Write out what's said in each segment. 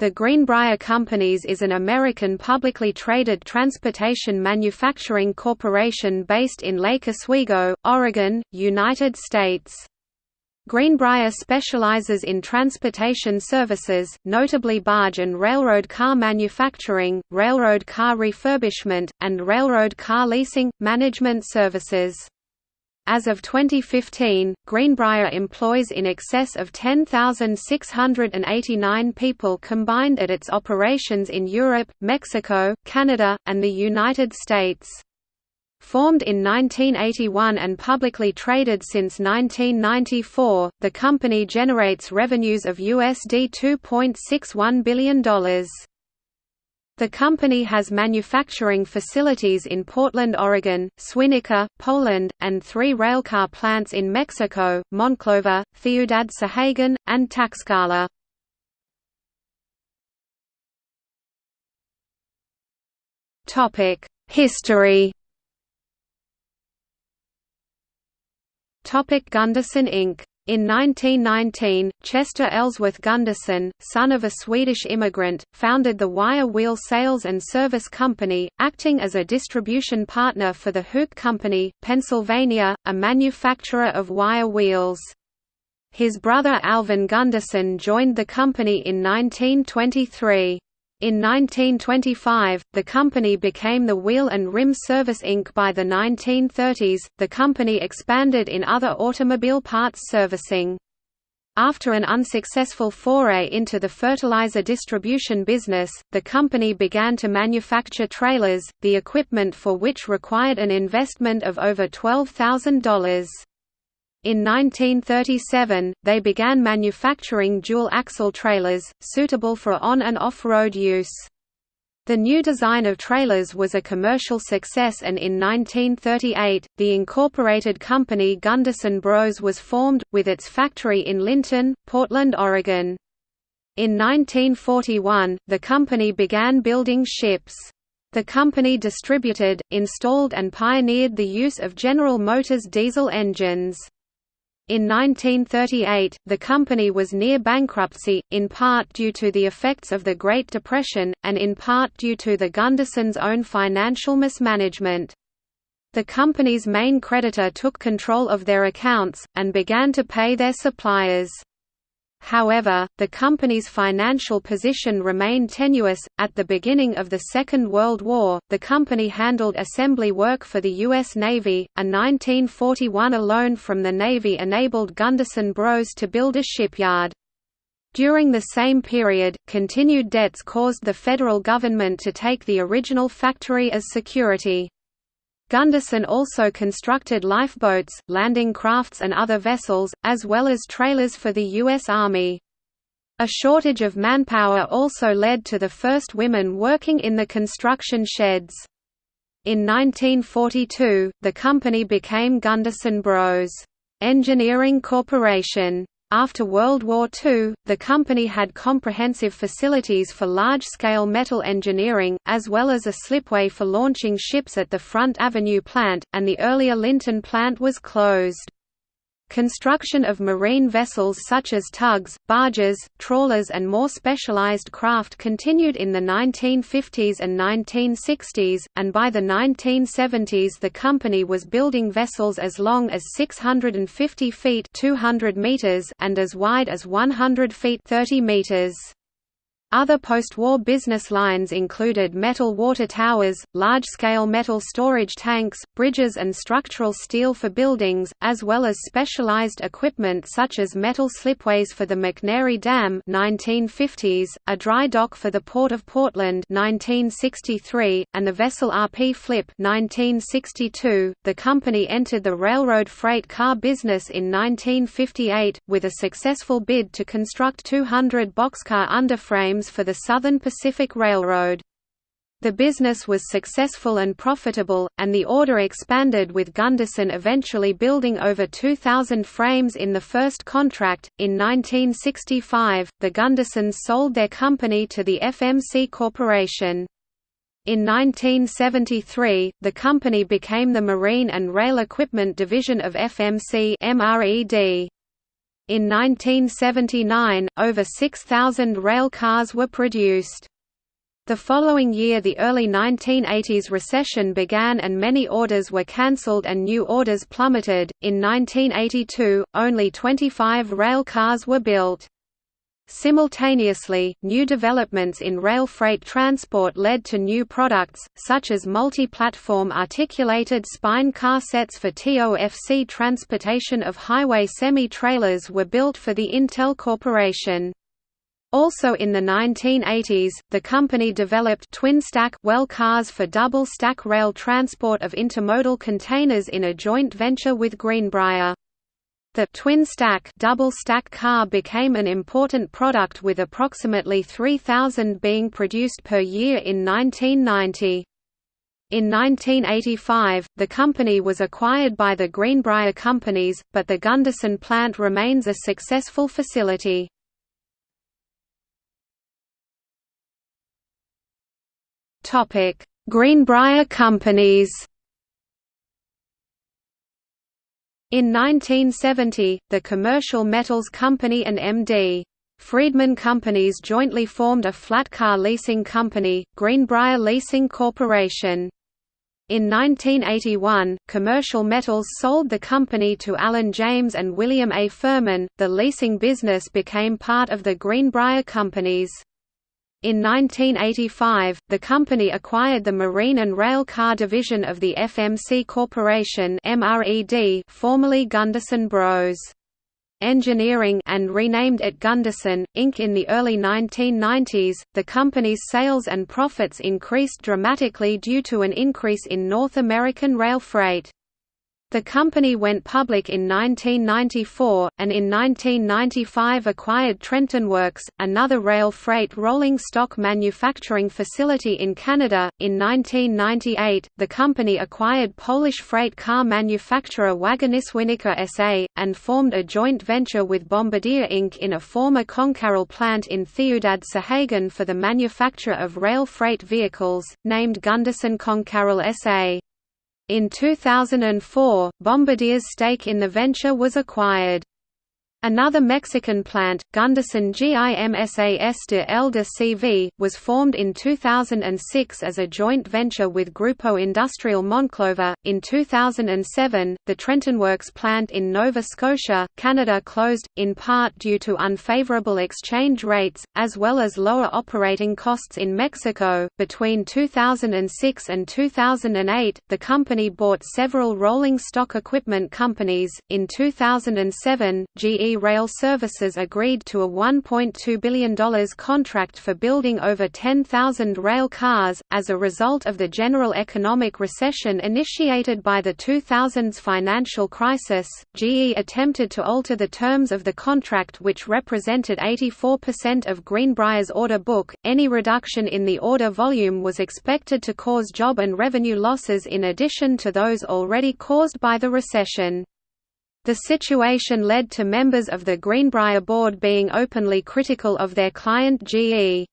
The Greenbrier Companies is an American publicly traded transportation manufacturing corporation based in Lake Oswego, Oregon, United States. Greenbrier specializes in transportation services, notably barge and railroad car manufacturing, railroad car refurbishment, and railroad car leasing, management services. As of 2015, Greenbrier employs in excess of 10,689 people combined at its operations in Europe, Mexico, Canada, and the United States. Formed in 1981 and publicly traded since 1994, the company generates revenues of USD $2.61 billion. The company has manufacturing facilities in Portland, Oregon, Świdnica, Poland, and three railcar plants in Mexico, Monclova, Ciudad Sahagun, and Tlaxcala. History Gunderson Inc. In 1919, Chester Ellsworth Gunderson, son of a Swedish immigrant, founded the Wire Wheel Sales and Service Company, acting as a distribution partner for the Hook Company, Pennsylvania, a manufacturer of wire wheels. His brother Alvin Gunderson joined the company in 1923. In 1925, the company became the Wheel and Rim Service Inc. By the 1930s, the company expanded in other automobile parts servicing. After an unsuccessful foray into the fertilizer distribution business, the company began to manufacture trailers, the equipment for which required an investment of over $12,000. In 1937, they began manufacturing dual-axle trailers, suitable for on- and off-road use. The new design of trailers was a commercial success and in 1938, the incorporated company Gunderson Bros was formed, with its factory in Linnton, Portland, Oregon. In 1941, the company began building ships. The company distributed, installed and pioneered the use of General Motors diesel engines. In 1938, the company was near bankruptcy, in part due to the effects of the Great Depression, and in part due to the Gundersons' own financial mismanagement. The company's main creditor took control of their accounts, and began to pay their suppliers. However, the company's financial position remained tenuous. At the beginning of the Second World War, the company handled assembly work for the U.S. Navy. A 1941 loan from the Navy enabled Gunderson Bros to build a shipyard. During the same period, continued debts caused the federal government to take the original factory as security. Gunderson also constructed lifeboats, landing crafts and other vessels, as well as trailers for the U.S. Army. A shortage of manpower also led to the first women working in the construction sheds. In 1942, the company became Gunderson Bros. Engineering Corporation. After World War II, the company had comprehensive facilities for large-scale metal engineering, as well as a slipway for launching ships at the Front Avenue plant, and the earlier Linnton plant was closed. Construction of marine vessels such as tugs, barges, trawlers and more specialized craft continued in the 1950s and 1960s, and by the 1970s the company was building vessels as long as 650 feet 200 meters and as wide as 100 feet 30 meters. Other post-war business lines included metal water towers, large-scale metal storage tanks, bridges and structural steel for buildings, as well as specialized equipment such as metal slipways for the McNary Dam 1950s, a dry dock for the Port of Portland 1963, and the vessel RP Flip 1962. .The company entered the railroad freight car business in 1958, with a successful bid to construct 200 boxcar underframes for the Southern Pacific Railroad. The business was successful and profitable, and the order expanded with Gunderson eventually building over 2,000 frames in the first contract. In 1965, the Gundersons sold their company to the FMC Corporation. In 1973, the company became the Marine and Rail Equipment Division of FMC MRED. In 1979, over 6,000 rail cars were produced. The following year the early 1980s recession began and many orders were cancelled and new orders plummeted. In 1982, only 25 rail cars were built. Simultaneously, new developments in rail freight transport led to new products, such as multi-platform articulated spine car sets for TOFC transportation of highway semi-trailers were built for the Itel Corporation. Also in the 1980s, the company developed twin-stack well cars for double-stack rail transport of intermodal containers in a joint venture with Greenbrier. The twin-stack double-stack car became an important product with approximately 3,000 being produced per year in 1990. In 1985, the company was acquired by the Greenbrier Companies, but the Gunderson plant remains a successful facility. Greenbrier Companies. In 1970, the Commercial Metals Company and M.D. Friedman Companies jointly formed a flat car leasing company, Greenbrier Leasing Corporation. In 1981, Commercial Metals sold the company to Alan James and William A. Furman. The leasing business became part of the Greenbrier Companies. In 1985, the company acquired the marine and rail car division of the FMC Corporation formerly Gunderson Bros. Engineering and renamed it Gunderson, Inc. In the early 1990s, the company's sales and profits increased dramatically due to an increase in North American rail freight. The company went public in 1994, and in 1995 acquired Trenton Works, another rail freight rolling stock manufacturing facility in Canada. In 1998, the company acquired Polish freight car manufacturer Wagony Świdnica SA, and formed a joint venture with Bombardier Inc. in a former Concarril plant in Ciudad for the manufacture of rail freight vehicles, named Gunderson Concarril SA. In 2004, Bombardier's stake in the venture was acquired. Another Mexican plant, Gunderson GIMSAS de El de CV, was formed in 2006 as a joint venture with Grupo Industrial Monclova. In 2007, the Trentonworks plant in Nova Scotia, Canada closed, in part due to unfavorable exchange rates, as well as lower operating costs in Mexico. Between 2006 and 2008, the company bought several rolling stock equipment companies. In 2007, GE Rail Services agreed to a $1.2 billion contract for building over 10,000 rail cars, as a result of the general economic recession initiated by the 2000s financial crisis. GE attempted to alter the terms of the contract, which represented 84% of Greenbrier's order book. Any reduction in the order volume was expected to cause job and revenue losses in addition to those already caused by the recession. The situation led to members of the Greenbrier board being openly critical of their client GE.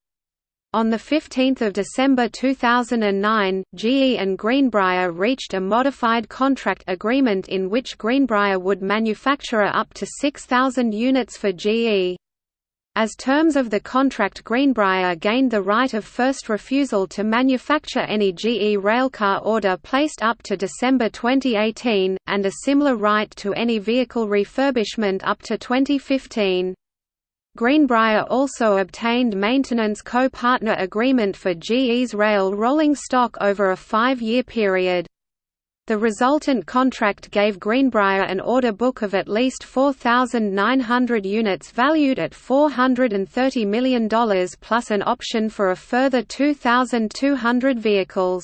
On 15 December 2009, GE and Greenbrier reached a modified contract agreement in which Greenbrier would manufacture up to 6,000 units for GE. As terms of the contract Greenbrier gained the right of first refusal to manufacture any GE railcar order placed up to December 2018, and a similar right to any vehicle refurbishment up to 2015. Greenbrier also obtained maintenance co-partner agreement for GE's rail rolling stock over a five-year period. The resultant contract gave Greenbrier an order book of at least 4,900 units valued at $430 million plus an option for a further 2,200 vehicles.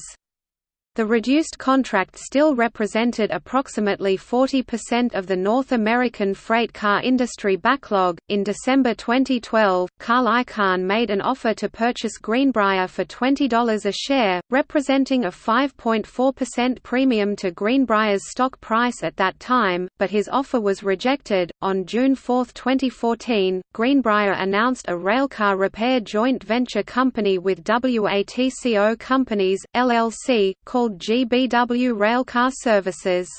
The reduced contract still represented approximately 40% of the North American freight car industry backlog. In December 2012, Carl Icahn made an offer to purchase Greenbrier for $20 a share, representing a 5.4% premium to Greenbrier's stock price at that time, but his offer was rejected. On June 4, 2014, Greenbrier announced a railcar repair joint venture company with WATCO Companies, LLC, called GBW Railcar Services.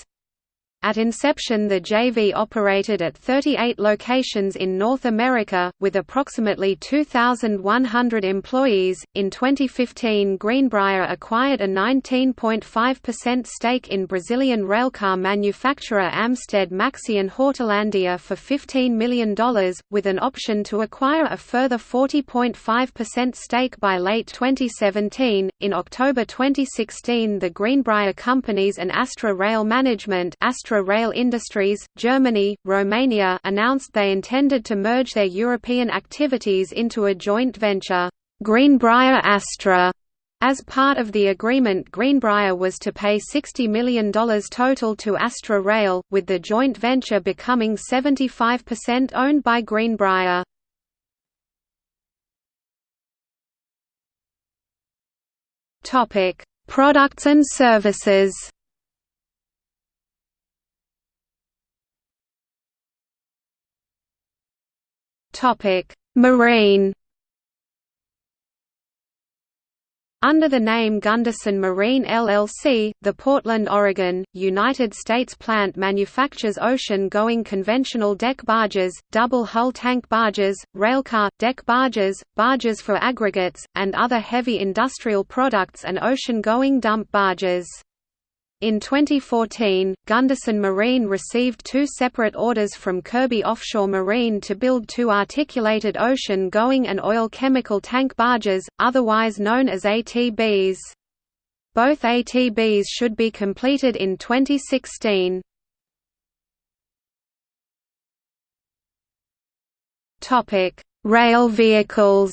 At inception the JV operated at 38 locations in North America, with approximately 2,100 employees. In 2015 Greenbrier acquired a 19.5% stake in Brazilian railcar manufacturer Amsted Maxion Hortolandia for $15 million, with an option to acquire a further 40.5% stake by late 2017. In October 2016 the Greenbrier companies and Astra Rail Management Astra Rail Industries, Germany, Romania announced they intended to merge their European activities into a joint venture, Greenbrier Astra. As part of the agreement Greenbrier was to pay $60 million total to Astra Rail, with the joint venture becoming 75% owned by Greenbrier. Products and services Marine Under the name Gunderson Marine LLC, the Portland, Oregon, United States plant manufactures ocean-going conventional deck barges, double-hull tank barges, railcar, deck barges, barges for aggregates, and other heavy industrial products and ocean-going dump barges. In 2014, Gunderson Marine received two separate orders from Kirby Offshore Marine to build two articulated ocean-going and oil chemical tank barges, otherwise known as ATBs. Both ATBs should be completed in 2016. Rail vehicles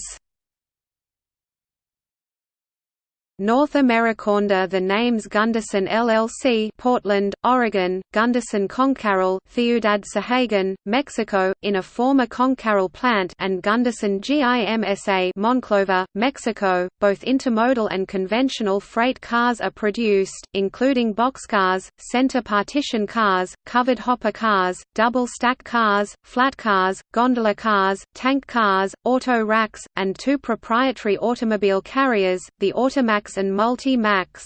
North Americaunda the names Gunderson LLC Portland, Oregon, Gunderson Concarril Ciudad Sahagun, Mexico, in a former Concarril plant and Gunderson GIMSA Monclova, Mexico, both intermodal and conventional freight cars are produced, including boxcars, center partition cars, covered hopper cars, double-stack cars, flat cars, gondola cars, tank cars, auto racks, and two proprietary automobile carriers, the Automax and Multi-Max.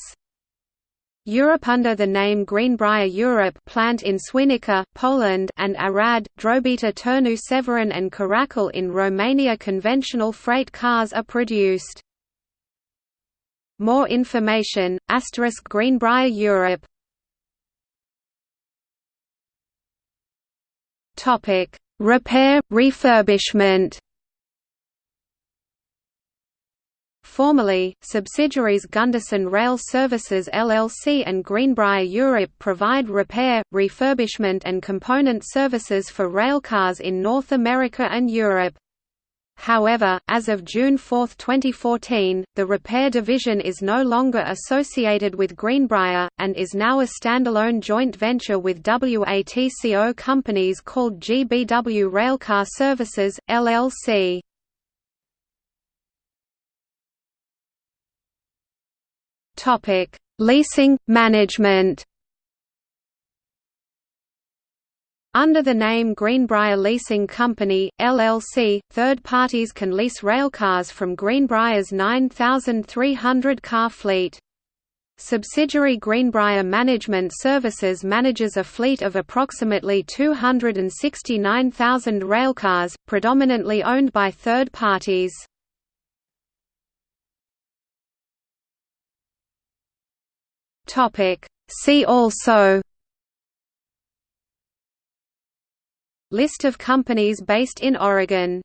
Europe under the name Greenbrier Europe plant in Świdnica, Poland and Arad, Drobeta Turnu Severin and Caracal in Romania conventional freight cars are produced. More information, asterisk Greenbrier Europe Repair, refurbishment Formerly, subsidiaries Gunderson Rail Services LLC and Greenbrier Europe provide repair, refurbishment and component services for railcars in North America and Europe. However, as of June 4, 2014, the repair division is no longer associated with Greenbrier, and is now a standalone joint venture with WATCO companies called GBW Railcar Services, LLC. Topic: Leasing management. Under the name Greenbrier Leasing Company, LLC, third parties can lease railcars from Greenbrier's 9,300 car fleet. Subsidiary Greenbrier Management Services manages a fleet of approximately 269,000 railcars, predominantly owned by third parties. Topic. See also List of companies based in Oregon